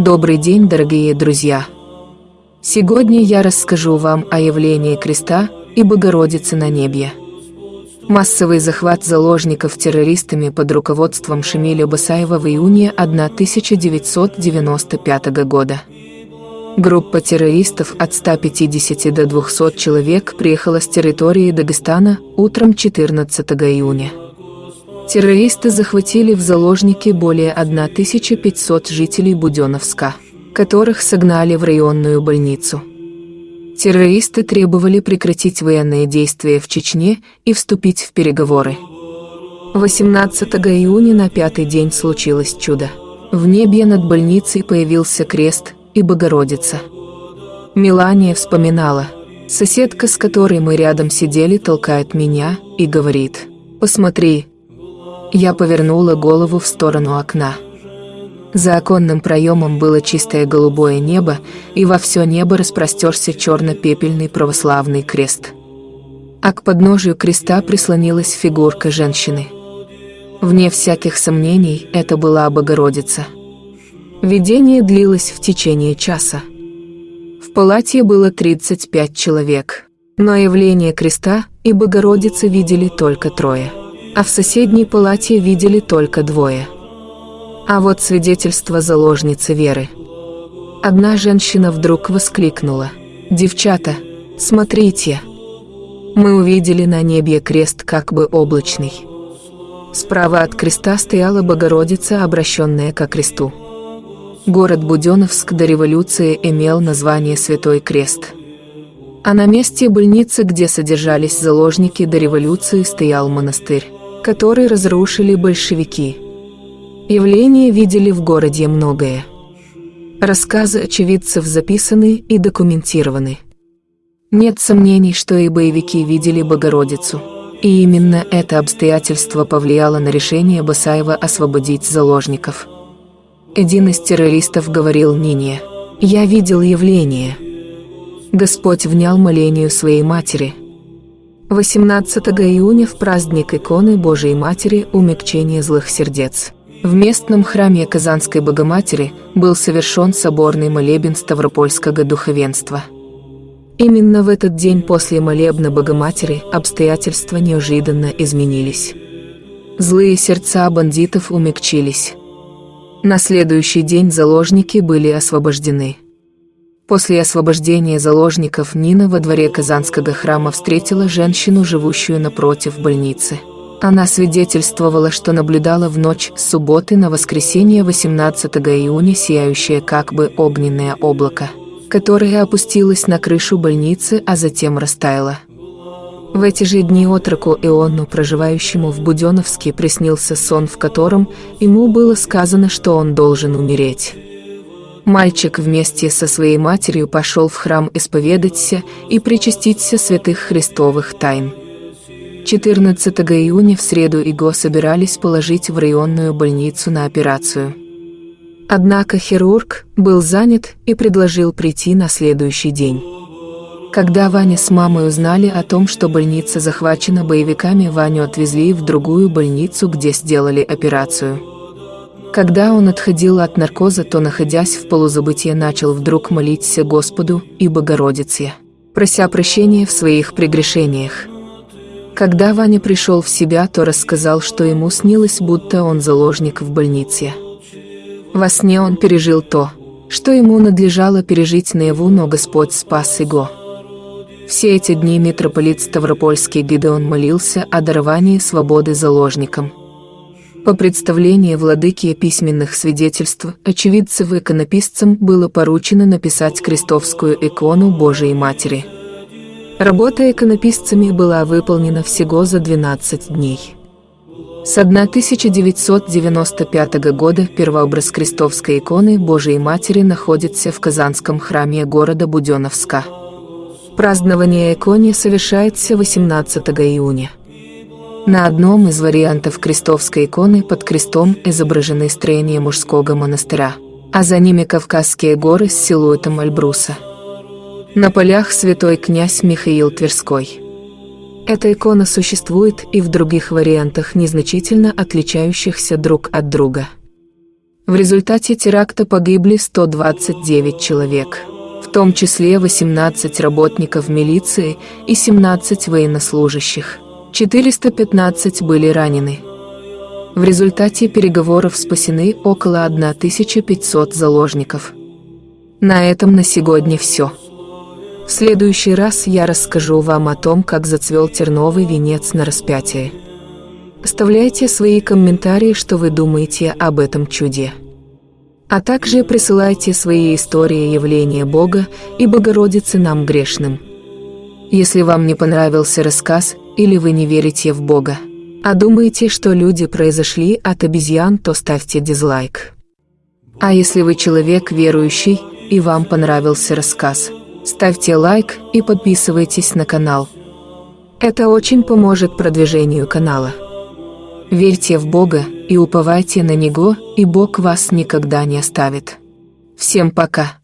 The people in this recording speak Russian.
Добрый день, дорогие друзья! Сегодня я расскажу вам о явлении креста и Богородицы на небе. Массовый захват заложников террористами под руководством Шамиля Басаева в июне 1995 года. Группа террористов от 150 до 200 человек приехала с территории Дагестана утром 14 июня. Террористы захватили в заложники более 1500 жителей Буденновска, которых согнали в районную больницу. Террористы требовали прекратить военные действия в Чечне и вступить в переговоры. 18 июня на пятый день случилось чудо. В небе над больницей появился крест и Богородица. Милания вспоминала. Соседка, с которой мы рядом сидели, толкает меня и говорит «Посмотри, я повернула голову в сторону окна. За оконным проемом было чистое голубое небо, и во все небо распростерся черно-пепельный православный крест. А к подножию креста прислонилась фигурка женщины. Вне всяких сомнений, это была Богородица. Видение длилось в течение часа. В палате было 35 человек, но явление креста и Богородицы видели только трое а в соседней палате видели только двое. А вот свидетельство заложницы Веры. Одна женщина вдруг воскликнула. «Девчата, смотрите!» Мы увидели на небе крест как бы облачный. Справа от креста стояла Богородица, обращенная ко кресту. Город Буденновск до революции имел название Святой Крест. А на месте больницы, где содержались заложники до революции, стоял монастырь который разрушили большевики. Явления видели в городе многое. Рассказы очевидцев записаны и документированы. Нет сомнений, что и боевики видели Богородицу. И именно это обстоятельство повлияло на решение Басаева освободить заложников. Один из террористов говорил Нине, «Я видел явление». Господь внял молению своей матери – 18 июня в праздник иконы Божией Матери умягчение злых сердец. В местном храме Казанской Богоматери был совершен соборный молебен Ставропольского духовенства. Именно в этот день после молебна Богоматери обстоятельства неожиданно изменились. Злые сердца бандитов умягчились. На следующий день заложники были освобождены. После освобождения заложников Нина во дворе Казанского храма встретила женщину, живущую напротив больницы. Она свидетельствовала, что наблюдала в ночь с субботы на воскресенье 18 июня сияющее как бы огненное облако, которое опустилось на крышу больницы, а затем растаяло. В эти же дни отроку Ионну, проживающему в Буденовске, приснился сон, в котором ему было сказано, что он должен умереть. Мальчик вместе со своей матерью пошел в храм исповедаться и причаститься святых христовых тайн. 14 июня в среду его собирались положить в районную больницу на операцию. Однако хирург был занят и предложил прийти на следующий день. Когда Ваня с мамой узнали о том, что больница захвачена боевиками, Ваню отвезли в другую больницу, где сделали операцию. Когда он отходил от наркоза, то, находясь в полузабытии, начал вдруг молиться Господу и Богородице, прося прощения в своих прегрешениях. Когда Ваня пришел в себя, то рассказал, что ему снилось, будто он заложник в больнице. Во сне он пережил то, что ему надлежало пережить наяву, но Господь спас его. Все эти дни митрополит Ставропольский Гидеон молился о даровании свободы заложникам – по представлению владыки письменных свидетельств, очевидцев иконописцам было поручено написать крестовскую икону Божией Матери. Работа иконописцами была выполнена всего за 12 дней. С 1995 года первообраз крестовской иконы Божией Матери находится в Казанском храме города Буденновска. Празднование иконы совершается 18 июня. На одном из вариантов крестовской иконы под крестом изображены строения мужского монастыря, а за ними Кавказские горы с силуэтом Альбруса. На полях святой князь Михаил Тверской. Эта икона существует и в других вариантах, незначительно отличающихся друг от друга. В результате теракта погибли 129 человек, в том числе 18 работников милиции и 17 военнослужащих. 415 были ранены. В результате переговоров спасены около 1500 заложников. На этом на сегодня все. В следующий раз я расскажу вам о том, как зацвел терновый венец на распятие. Оставляйте свои комментарии, что вы думаете об этом чуде. А также присылайте свои истории явления Бога и Богородицы нам грешным. Если вам не понравился рассказ или вы не верите в Бога, а думаете, что люди произошли от обезьян, то ставьте дизлайк. А если вы человек верующий и вам понравился рассказ, ставьте лайк и подписывайтесь на канал. Это очень поможет продвижению канала. Верьте в Бога и уповайте на Него, и Бог вас никогда не оставит. Всем пока!